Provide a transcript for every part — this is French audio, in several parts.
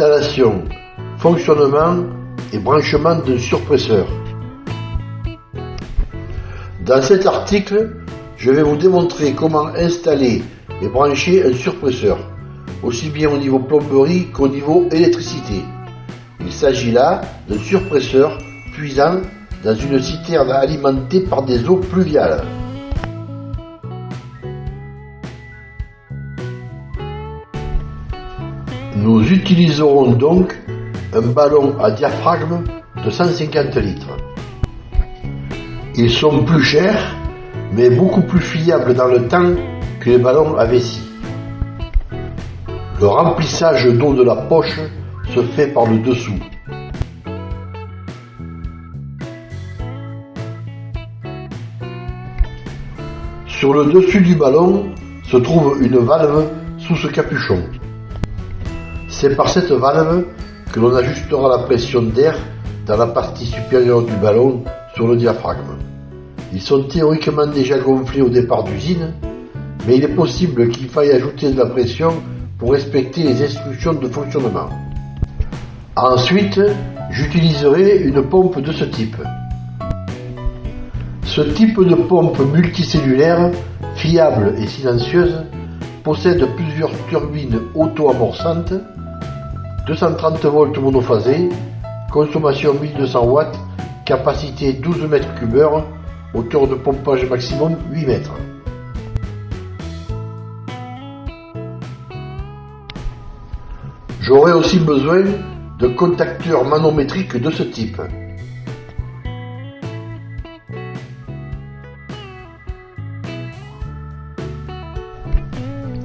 Installation, fonctionnement et branchement d'un surpresseur. Dans cet article, je vais vous démontrer comment installer et brancher un surpresseur, aussi bien au niveau plomberie qu'au niveau électricité. Il s'agit là d'un surpresseur puisant dans une citerne alimentée par des eaux pluviales. Nous utiliserons donc un ballon à diaphragme de 150 litres. Ils sont plus chers, mais beaucoup plus fiables dans le temps que les ballons à vessie. Le remplissage d'eau de la poche se fait par le dessous. Sur le dessus du ballon se trouve une valve sous ce capuchon. C'est par cette valve que l'on ajustera la pression d'air dans la partie supérieure du ballon sur le diaphragme. Ils sont théoriquement déjà gonflés au départ d'usine, mais il est possible qu'il faille ajouter de la pression pour respecter les instructions de fonctionnement. Ensuite, j'utiliserai une pompe de ce type. Ce type de pompe multicellulaire, fiable et silencieuse, possède plusieurs turbines auto-amorçantes 230 volts monophasé, consommation 1200 watts, capacité 12 mètres cubeurs, hauteur de pompage maximum 8 mètres. J'aurai aussi besoin de contacteurs manométriques de ce type.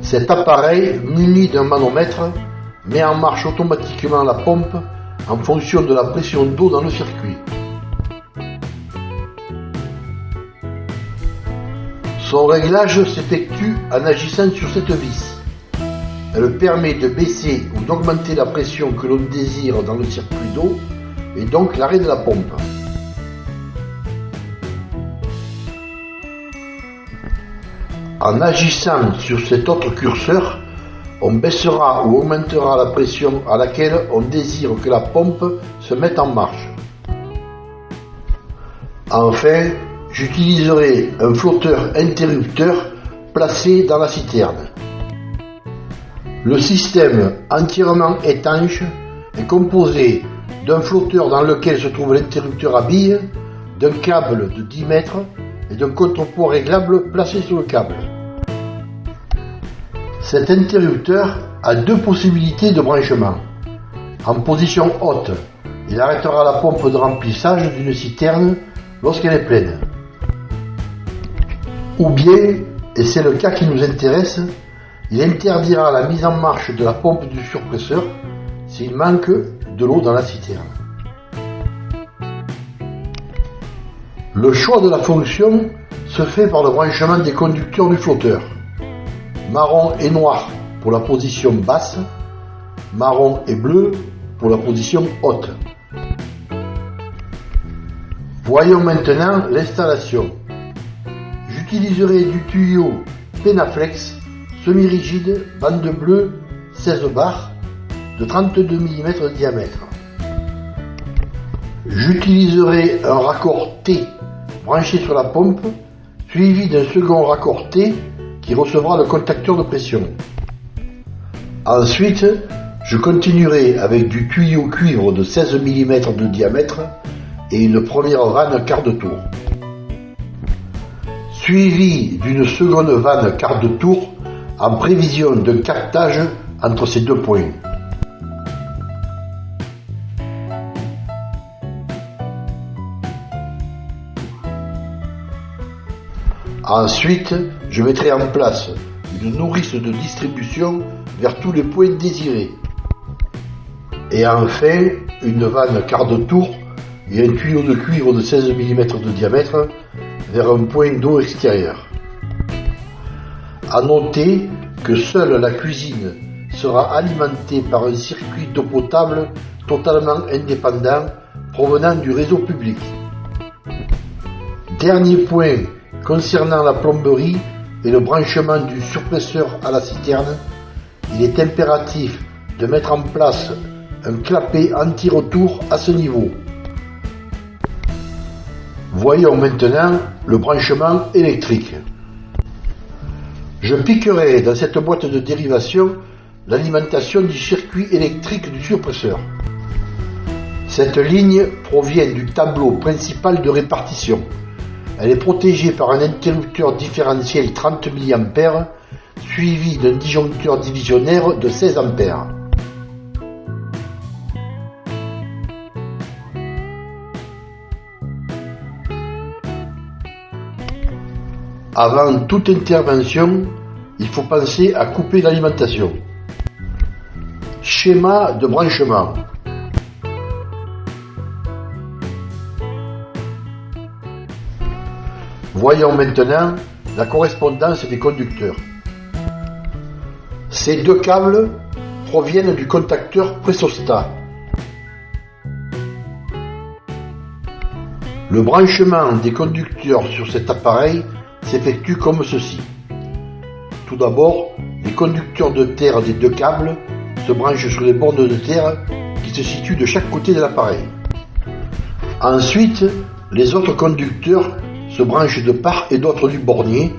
Cet appareil, muni d'un manomètre, met en marche automatiquement la pompe en fonction de la pression d'eau dans le circuit. Son réglage s'effectue en agissant sur cette vis. Elle permet de baisser ou d'augmenter la pression que l'on désire dans le circuit d'eau et donc l'arrêt de la pompe. En agissant sur cet autre curseur, on baissera ou augmentera la pression à laquelle on désire que la pompe se mette en marche. Enfin, j'utiliserai un flotteur interrupteur placé dans la citerne. Le système entièrement étanche est composé d'un flotteur dans lequel se trouve l'interrupteur à billes, d'un câble de 10 mètres et d'un contrepoids réglable placé sur le câble. Cet interrupteur a deux possibilités de branchement. En position haute, il arrêtera la pompe de remplissage d'une citerne lorsqu'elle est pleine. Ou bien, et c'est le cas qui nous intéresse, il interdira la mise en marche de la pompe du surpresseur s'il manque de l'eau dans la citerne. Le choix de la fonction se fait par le branchement des conducteurs du flotteur marron et noir pour la position basse, marron et bleu pour la position haute. Voyons maintenant l'installation. J'utiliserai du tuyau Penaflex semi-rigide, bande bleue 16 bars de 32 mm de diamètre. J'utiliserai un raccord T branché sur la pompe, suivi d'un second raccord T qui recevra le contacteur de pression. Ensuite, je continuerai avec du tuyau cuivre de 16 mm de diamètre et une première vanne quart de tour. Suivi d'une seconde vanne quart de tour en prévision d'un captage entre ces deux points. Ensuite, je mettrai en place une nourrice de distribution vers tous les points désirés. Et enfin, une vanne quart de tour et un tuyau de cuivre de 16 mm de diamètre vers un point d'eau extérieur. A noter que seule la cuisine sera alimentée par un circuit d'eau potable totalement indépendant provenant du réseau public. Dernier point Concernant la plomberie et le branchement du surpresseur à la citerne, il est impératif de mettre en place un clapet anti-retour à ce niveau. Voyons maintenant le branchement électrique. Je piquerai dans cette boîte de dérivation l'alimentation du circuit électrique du surpresseur. Cette ligne provient du tableau principal de répartition. Elle est protégée par un interrupteur différentiel 30 mA suivi d'un disjoncteur divisionnaire de 16 A. Avant toute intervention, il faut penser à couper l'alimentation. Schéma de branchement. Voyons maintenant la correspondance des conducteurs. Ces deux câbles proviennent du contacteur présostat. Le branchement des conducteurs sur cet appareil s'effectue comme ceci. Tout d'abord, les conducteurs de terre des deux câbles se branchent sur les bornes de terre qui se situent de chaque côté de l'appareil. Ensuite, les autres conducteurs se branchent de part et d'autre du bornier.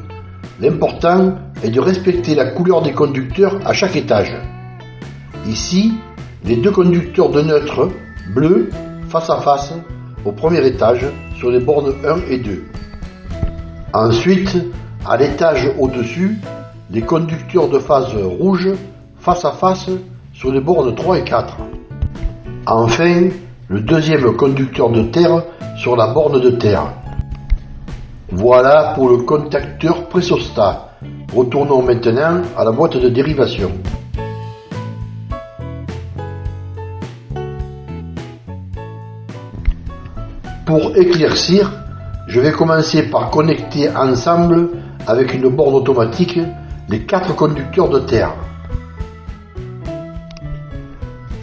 L'important est de respecter la couleur des conducteurs à chaque étage. Ici, les deux conducteurs de neutre bleu face à face au premier étage sur les bornes 1 et 2. Ensuite, à l'étage au-dessus, les conducteurs de phase rouge face à face sur les bornes 3 et 4. Enfin, le deuxième conducteur de terre sur la borne de terre. Voilà pour le contacteur présostat. Retournons maintenant à la boîte de dérivation. Pour éclaircir, je vais commencer par connecter ensemble avec une borne automatique les quatre conducteurs de terre.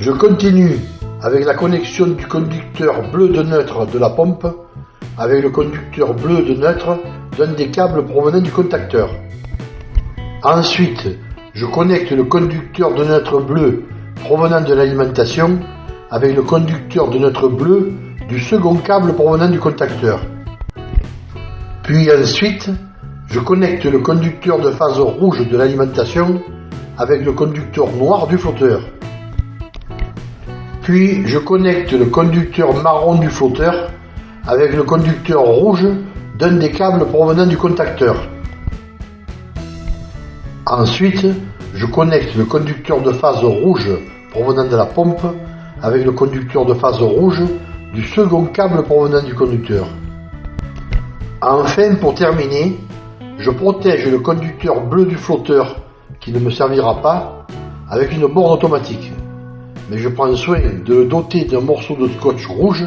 Je continue avec la connexion du conducteur bleu de neutre de la pompe avec le conducteur bleu de neutre d'un des câbles provenant du contacteur. Ensuite, je connecte le conducteur de neutre bleu provenant de l'alimentation avec le conducteur de neutre bleu du second câble provenant du contacteur. Puis ensuite, je connecte le conducteur de phase rouge de l'alimentation avec le conducteur noir du flotteur. Puis je connecte le conducteur marron du flotteur avec le conducteur rouge d'un des câbles provenant du contacteur. Ensuite, je connecte le conducteur de phase rouge provenant de la pompe avec le conducteur de phase rouge du second câble provenant du conducteur. Enfin, pour terminer, je protège le conducteur bleu du flotteur qui ne me servira pas avec une borne automatique. Mais je prends soin de le doter d'un morceau de scotch rouge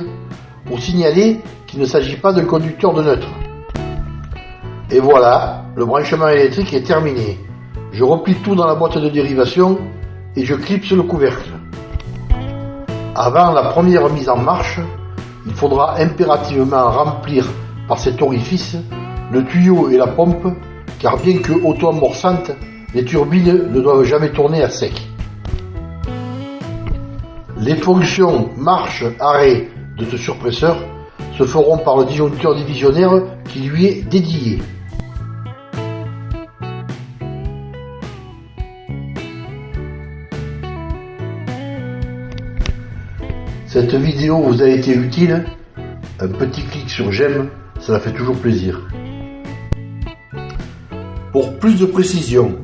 pour signaler qu'il ne s'agit pas d'un conducteur de neutre. Et voilà, le branchement électrique est terminé. Je replie tout dans la boîte de dérivation et je clipse le couvercle. Avant la première mise en marche, il faudra impérativement remplir par cet orifice le tuyau et la pompe, car bien que auto-amorçantes, les turbines ne doivent jamais tourner à sec. Les fonctions marche-arrêt de ce surpresseur se feront par le disjoncteur divisionnaire qui lui est dédié. Cette vidéo vous a été utile? Un petit clic sur j'aime, cela fait toujours plaisir. Pour plus de précisions,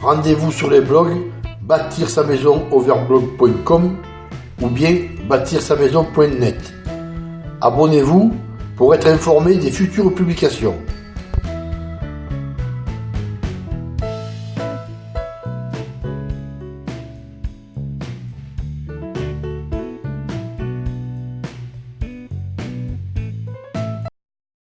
rendez-vous sur les blogs bâtir sa maison overblog.com ou bien bâtir sa maison.net. Abonnez-vous pour être informé des futures publications.